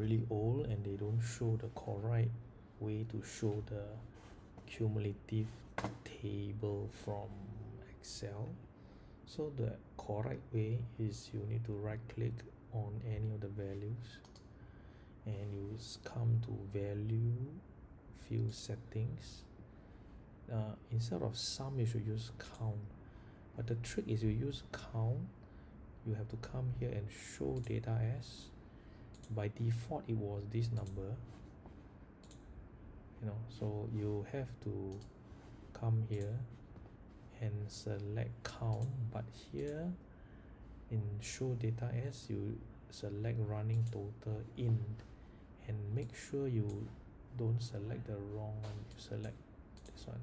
really old and they don't show the correct way to show the cumulative table from Excel. So the correct way is you need to right click on any of the values and you come to value field settings. Uh, instead of sum you should use count. But the trick is you use count you have to come here and show data as by default it was this number. You know so you have to come here and select count but here in show data as you select running total in and make sure you don't select the wrong one you select this one